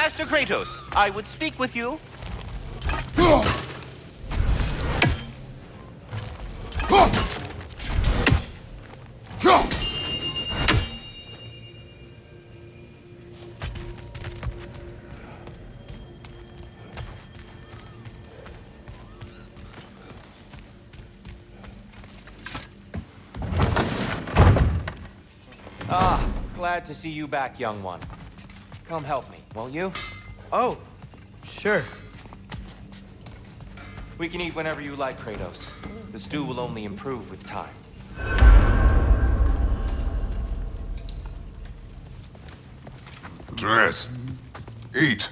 Master Kratos, I would speak with you. Ah, glad to see you back, young one. Come help me, won't you? Oh, sure. We can eat whenever you like, Kratos. The stew will only improve with time. Dress. Eat.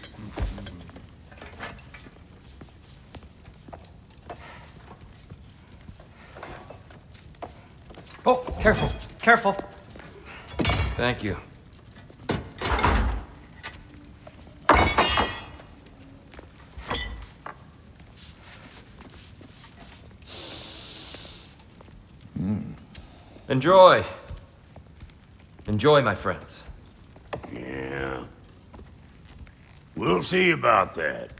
Oh, careful, careful. Thank you. Enjoy. Enjoy, my friends. Yeah. We'll see about that.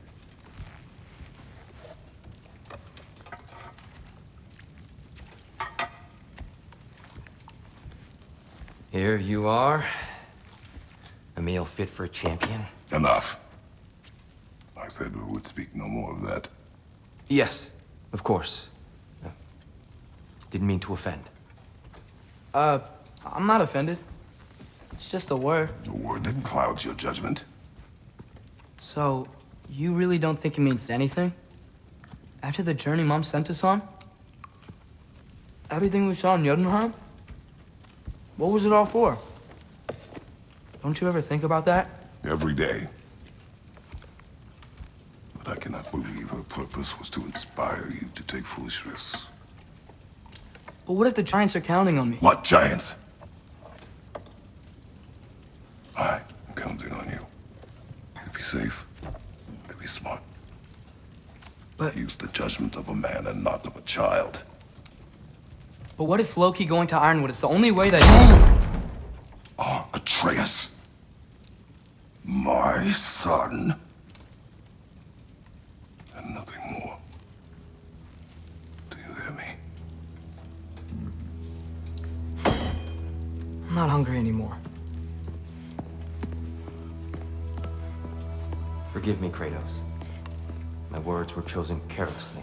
Here you are. A meal fit for a champion. Enough. I said we would speak no more of that. Yes, of course. Didn't mean to offend. Uh, I'm not offended. It's just a word. The word that clouds your judgment. So, you really don't think it means anything? After the journey Mom sent us on? Everything we saw in Jotunheim? What was it all for? Don't you ever think about that? Every day. But I cannot believe her purpose was to inspire you to take foolish risks. But what if the Giants are counting on me? What giants? I am counting on you. To be safe. To be smart. But- Use the judgment of a man and not of a child. But what if Loki going to Ironwood is the only way that... Ah, Atreus. My son. Hungry anymore. Forgive me, Kratos. My words were chosen carelessly.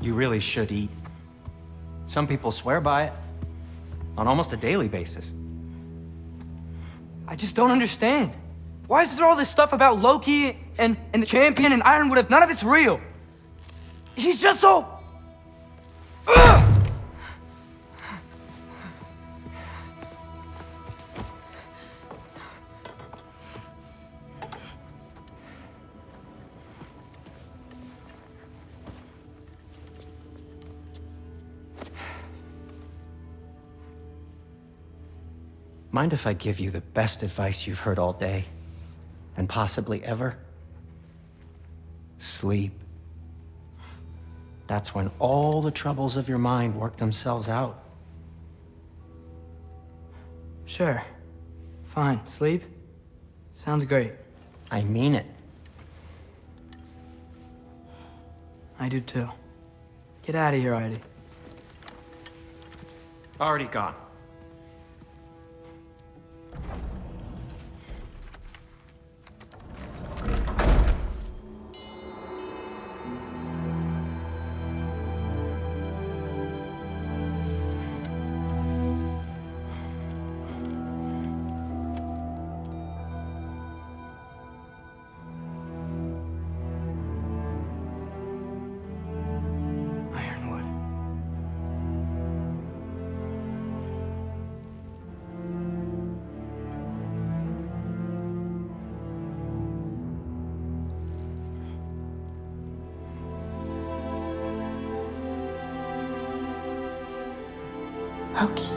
You really should eat. Some people swear by it. On almost a daily basis. I just don't understand. Why is there all this stuff about Loki and, and the champion and Ironwood if none of it's real? He's just so... Mind if I give you the best advice you've heard all day? And possibly ever? Sleep. That's when all the troubles of your mind work themselves out. Sure. Fine. Sleep? Sounds great. I mean it. I do too. Get out of here, Heidi. Already gone. Loki.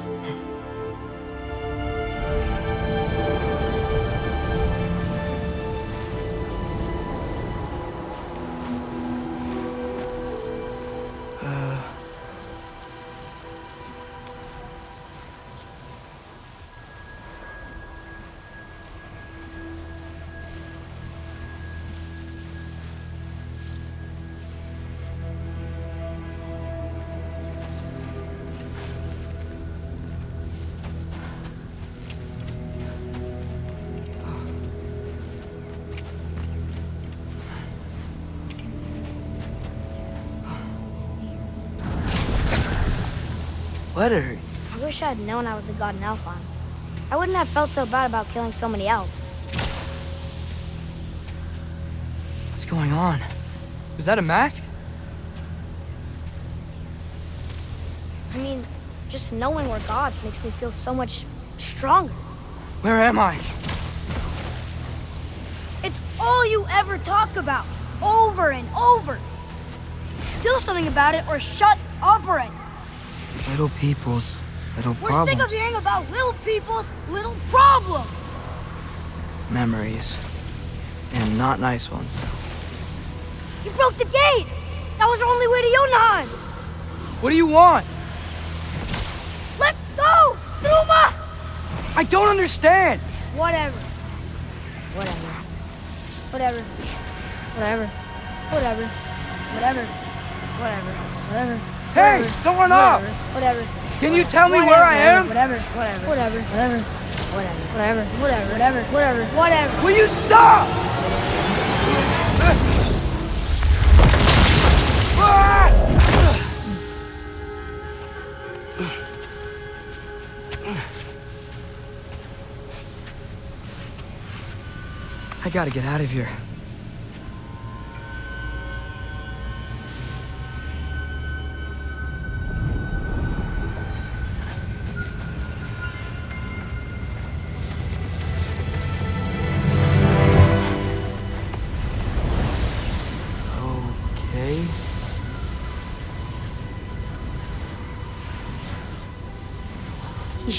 I wish I had known I was a god in Alfheim. I wouldn't have felt so bad about killing so many elves. What's going on? Was that a mask? I mean, just knowing we're gods makes me feel so much stronger. Where am I? It's all you ever talk about, over and over. Do something about it or shut up already. Little people's little We're problems. sick of hearing about little people's little problems. Memories. And not nice ones. You broke the gate. That was our only way to Jotunheim. What do you want? Let go, Duma. I don't understand! Whatever. Whatever. Whatever. Whatever. Whatever. Whatever. Whatever. Whatever. Hey, Whatever. don't run off! Whatever. Can you tell me Whatever. where I am? Whatever. Whatever. Whatever. Whatever. Whatever. Whatever. Whatever. Whatever. Whatever. Will you stop? I gotta get out of here.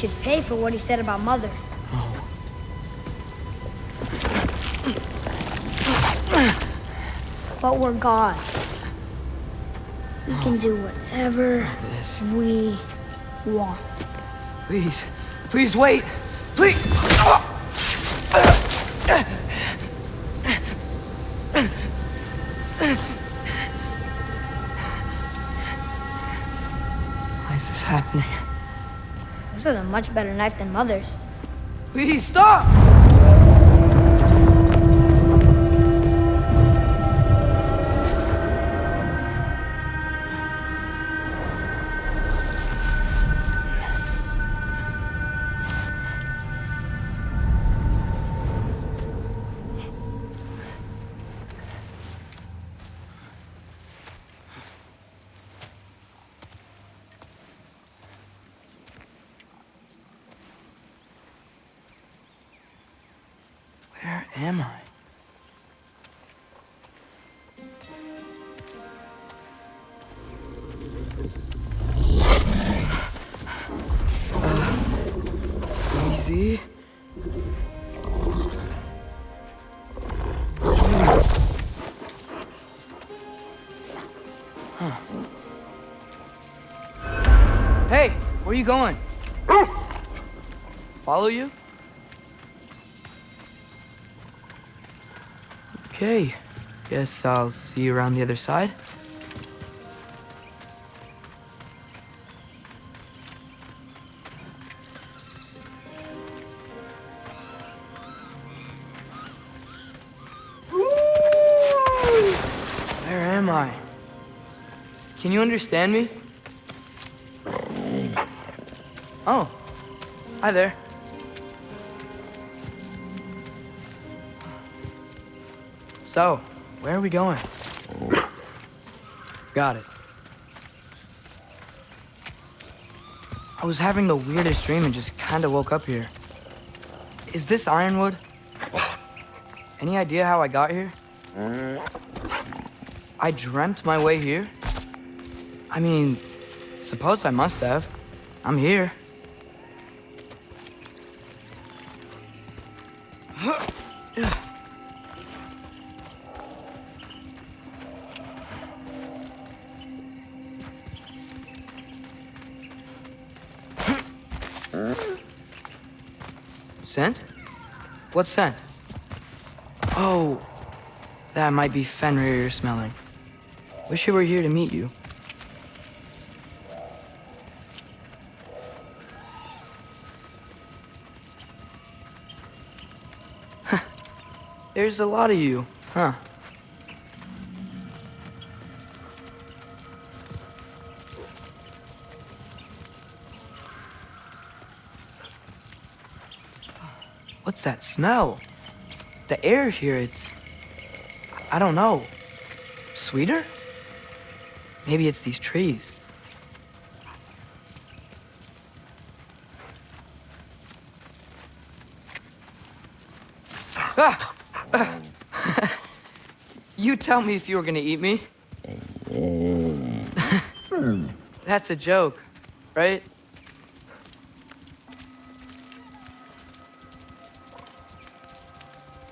Should pay for what he said about Mother. But we're gods. We can do whatever we want. Please. Please wait. Please. Why is this happening? This is a much better knife than Mother's. Please stop! Hey, where are you going? Follow you? Okay. Guess I'll see you around the other side. Where am I? Can you understand me? Hi there. So, where are we going? Got it. I was having the weirdest dream and just kind of woke up here. Is this Ironwood? Any idea how I got here? I dreamt my way here? I mean, suppose I must have. I'm here. Scent? What scent? Oh, that might be Fenrir you're smelling. Wish I were here to meet you. There's a lot of you, huh? What's that smell? The air here, it's... I don't know. Sweeter? Maybe it's these trees. You tell me if you were gonna eat me. That's a joke, right?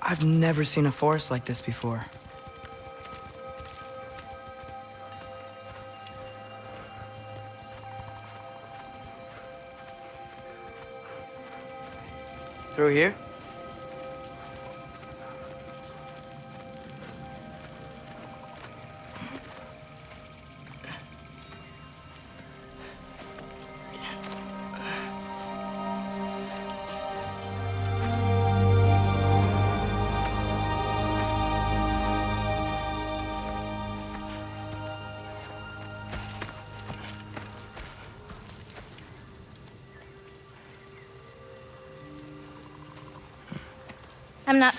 I've never seen a forest like this before. Through here?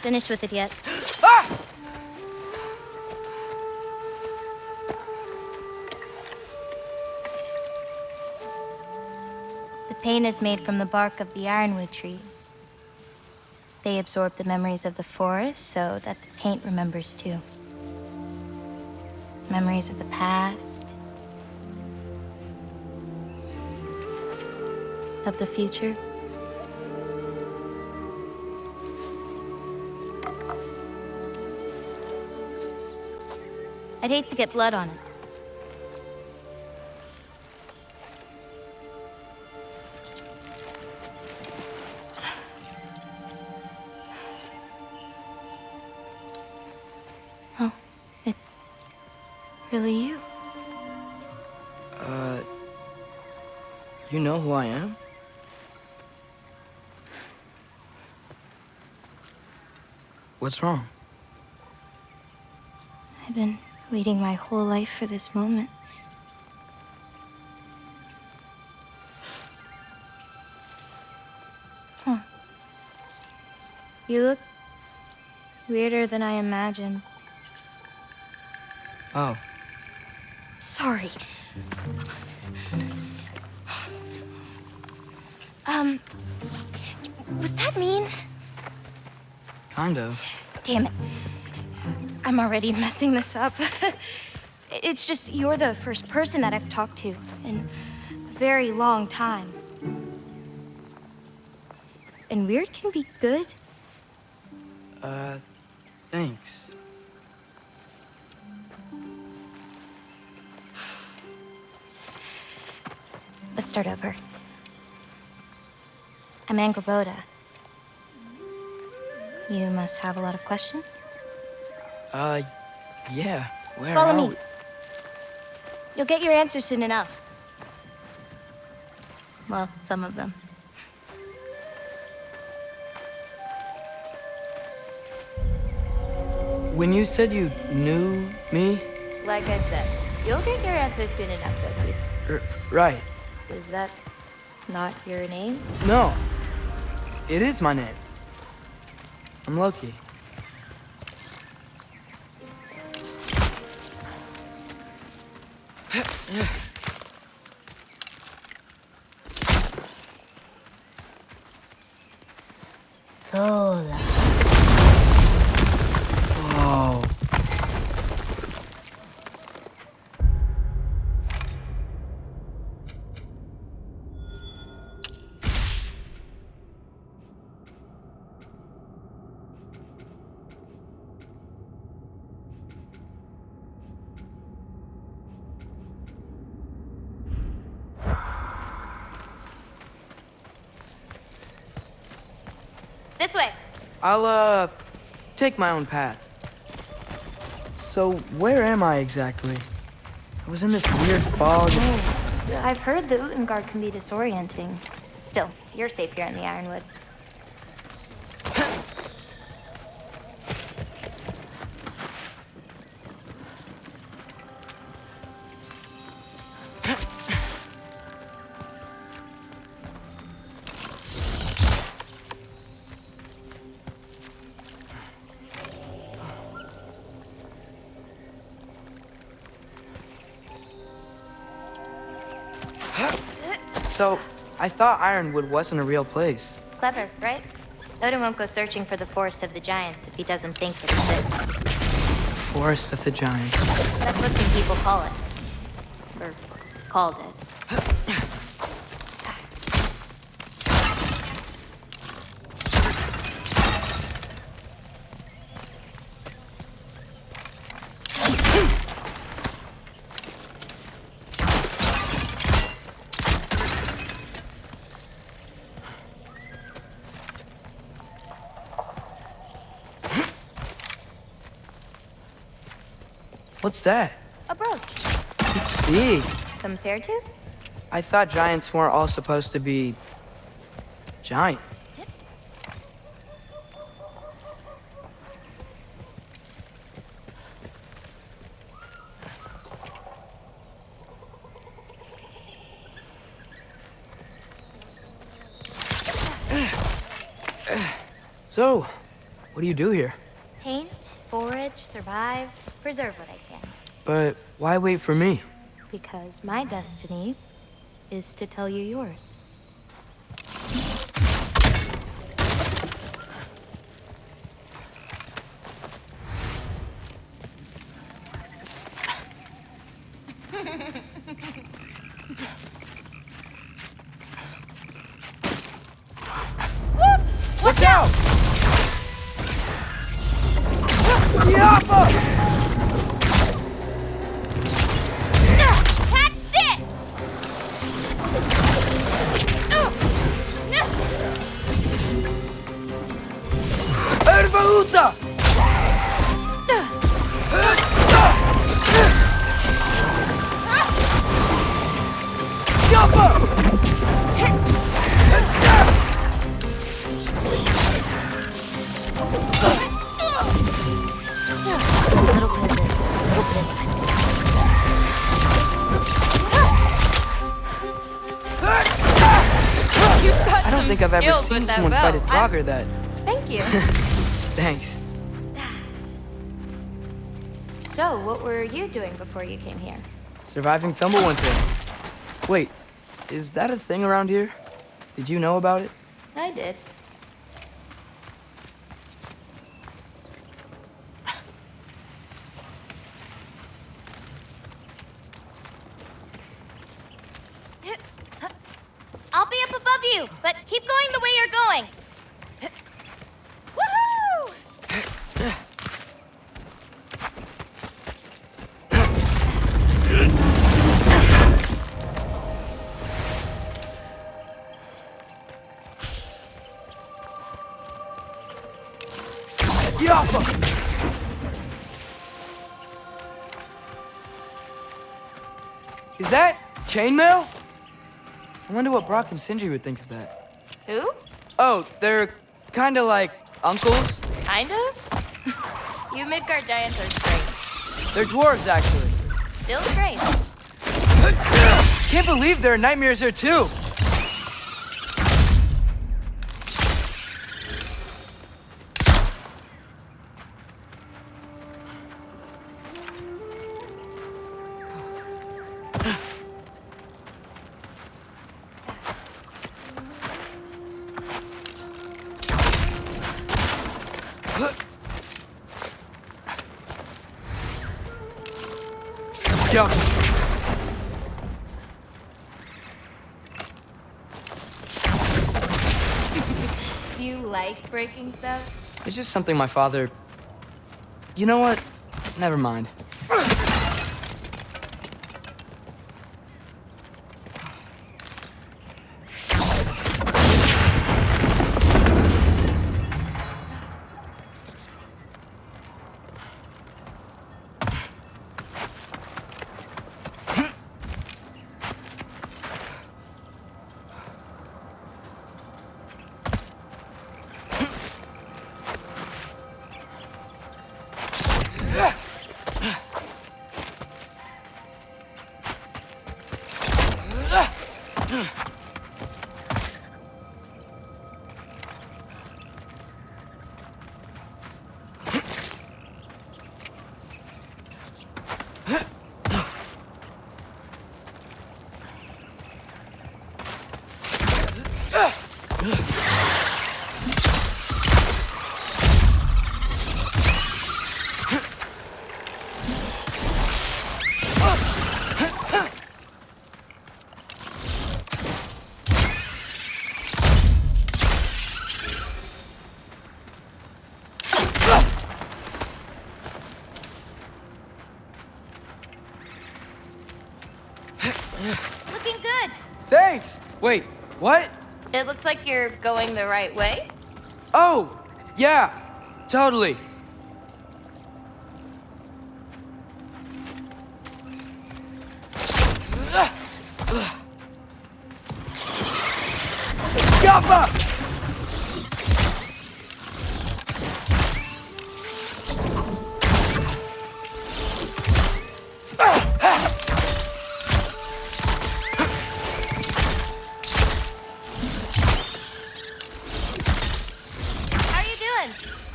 Finished with it yet. The paint is made from the bark of the ironwood trees. They absorb the memories of the forest so that the paint remembers too. Memories of the past, of the future. I'd hate to get blood on it. Oh, it's really you. Uh. You know who I am? What's wrong? Waiting my whole life for this moment. Huh. You look weirder than I imagined. Oh. Sorry. Um, was that mean? Kind of. Damn it. I'm already messing this up. it's just you're the first person that I've talked to in a very long time. And weird can be good. Uh, thanks. Let's start over. I'm Angrboda. You must have a lot of questions? Uh, yeah. Where Follow are me. You'll get your answers soon enough. Well, some of them. When you said you knew me, Like I said, you'll get your answers soon enough, Loki. R- right? Is that not your name? No. It is my name. I'm Loki. Lola. I'll, uh, take my own path. So, where am I exactly? I was in this weird fog. I've heard the Utengard can be disorienting. Still, you're safe here in the Ironwood. I thought Ironwood wasn't a real place. Clever, right? Odin won't go searching for the Forest of the Giants if he doesn't think it exists. Forest of the Giants. That's what some people call it. Or called it. What's that? A brooch. It's big. Compared to? I thought giants weren't all supposed to be giant. So, what do you do here? Paint, forage, survive, preserve what I can. But why wait for me? Because my destiny is to tell you yours. Seen someone fight a Draugr that. Thank you. Thanks. so, what were you doing before you came here? Surviving Fimbulwinter. Wait, is that a thing around here? Did you know about it? I did. I'll above you, but keep going the way you're going. Woohoo! Is that chainmail? I wonder what Brok and Sindri would think of that. Who? Oh, they're kind of like uncles. Kind of? you Midgard giants are strange. They're dwarves, actually. Still strange. Can't believe there are nightmares here, too. Yeah. Do you like breaking stuff? It's just something my father. You know what? Never mind. Looks like you're going the right way. Oh, yeah, totally.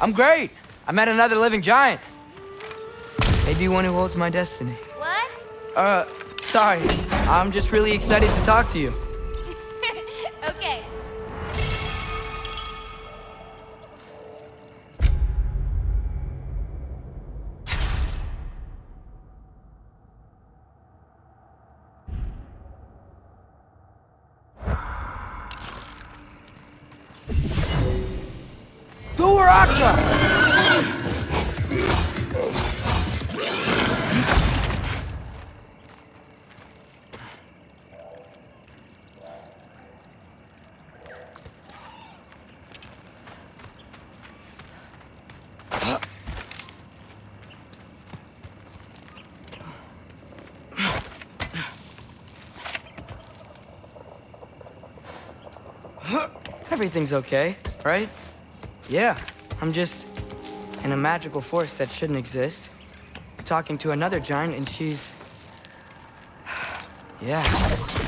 I'm great. I met another living giant. Maybe one who holds my destiny. What? Uh, sorry. I'm just really excited to talk to you. Everything's okay, right? Yeah, I'm just in a magical force that shouldn't exist. Talking to another giant, and she's. Yeah.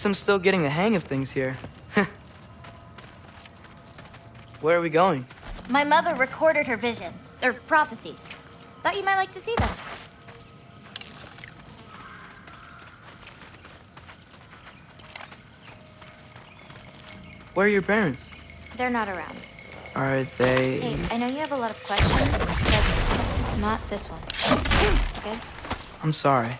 Guess I'm still getting the hang of things here. Where are we going? My mother recorded her visions, or prophecies. Thought you might like to see them. Where are your parents? They're not around. Are they. Hey, I know you have a lot of questions, but not this one. Okay? I'm sorry.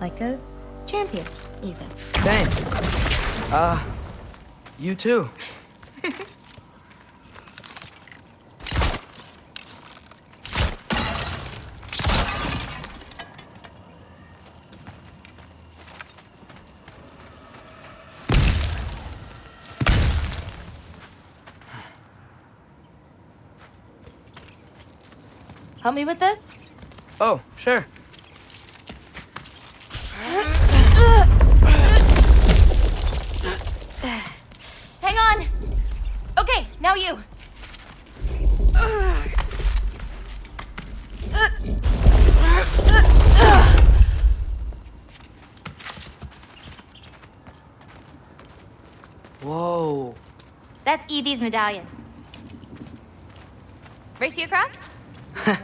Like a champion, even. Thanks. Uh, you too. Help me with this? Oh, sure. you! Whoa. That's Evie's medallion. Race you across?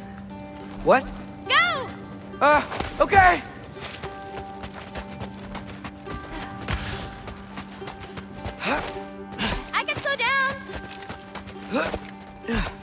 what? Go! Uh, okay! Huh?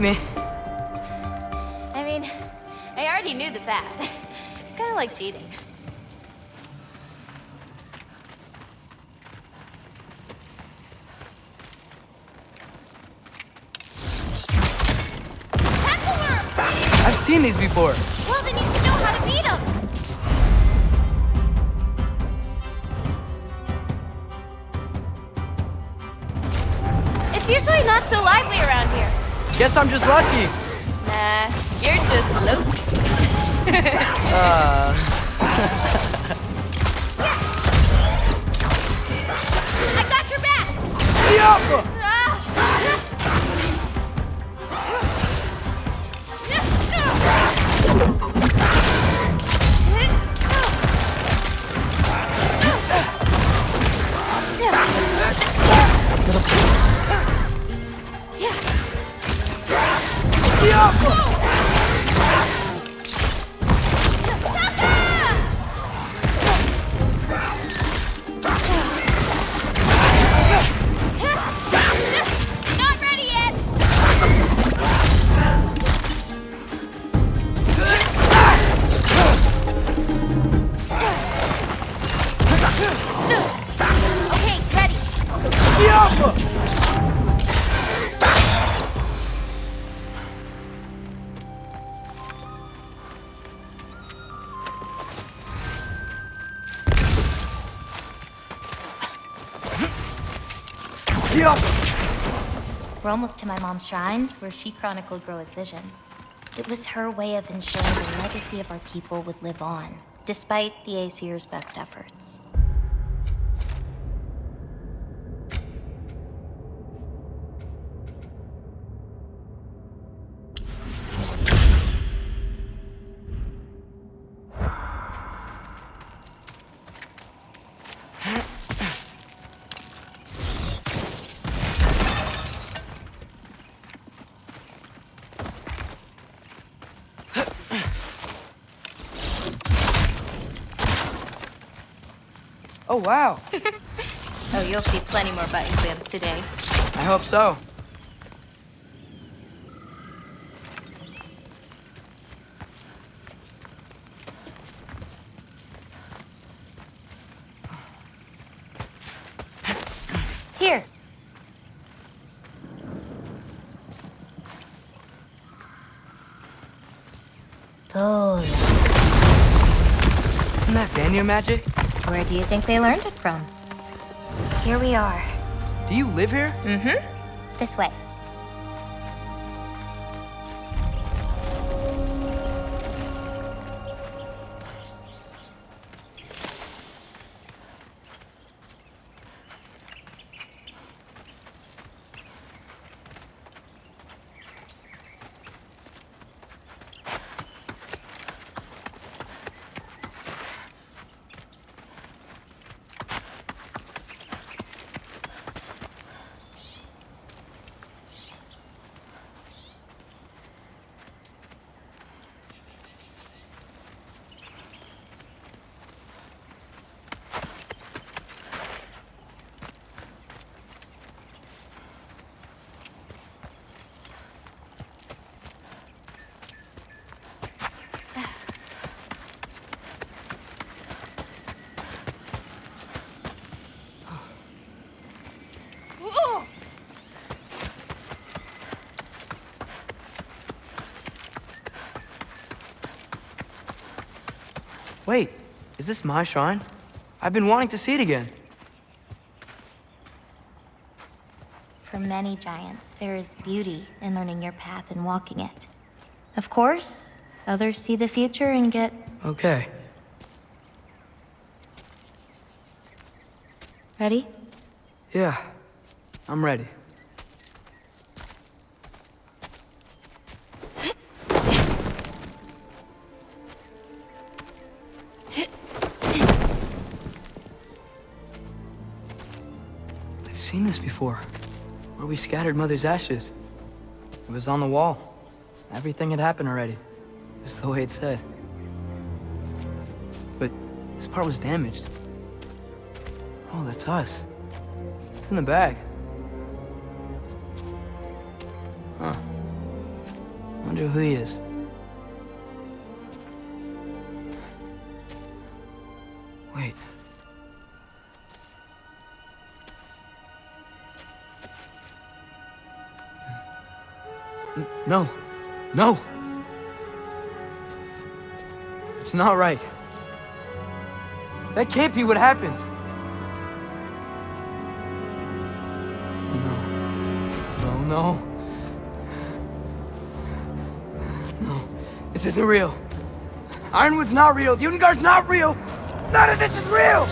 Me. I mean, I already knew the that. It's kind of like cheating. I've seen these before. Well, then you know how to beat them. It's usually not so lively around here. Guess I'm just lucky. Nah, you're just low. I got your back. Ah. We're almost to my mom's shrines, where she chronicled Groa's visions. It was her way of ensuring the legacy of our people would live on, despite the Aesir's best efforts. Oh, wow. Oh, you'll see plenty more button clamps today. I hope so. Here. Oh, Isn't that Vanir magic? Where do you think they learned it from? Here we are. Do you live here? Mm-hmm. This way. Is this my shrine? I've been wanting to see it again. For many giants, there is beauty in learning your path and walking it. Of course, others see the future and get Okay. ready. Yeah, I'm ready. Before. Where we scattered Mother's ashes. It was on the wall. Everything had happened already. Just the way it said. But this part was damaged. Oh, that's us. It's in the bag. Huh. Wonder who he is. No. No! It's not right. That can't be what happens. No, no. No. No. This isn't real. Ironwood's not real. Ungar's not real. None of this is real.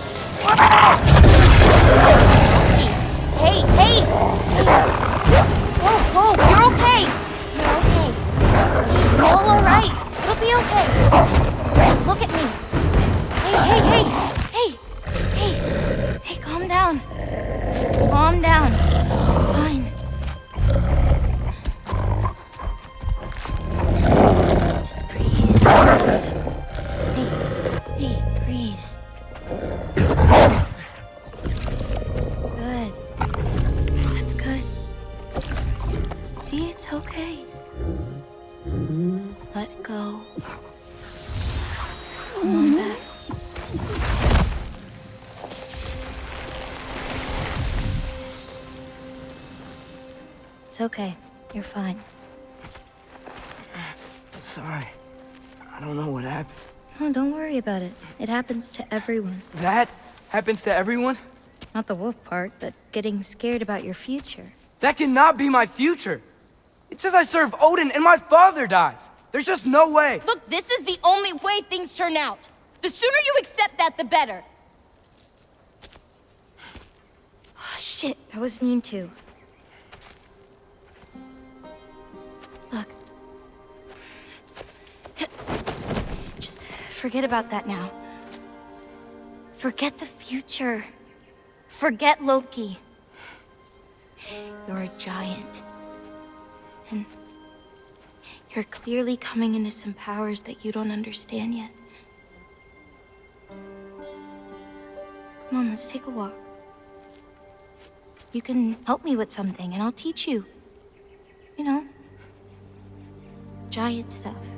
Hey, hey! Whoa, all alright. It'll be okay. Look at me. Hey, hey, hey! Hey! Hey! Hey, calm down. Calm down. Okay. You're fine. Sorry. I don't know what happened. Oh, don't worry about it. It happens to everyone. That happens to everyone? Not the wolf part, but getting scared about your future. That cannot be my future. It says I serve Odin and my father dies. There's just no way. Look, this is the only way things turn out. The sooner you accept that, the better. Oh, shit, that was mean too. Forget about that now. Forget the future. Forget Loki. You're a giant. And you're clearly coming into some powers that you don't understand yet. Come on, let's take a walk. You can help me with something, and I'll teach you. You know, giant stuff.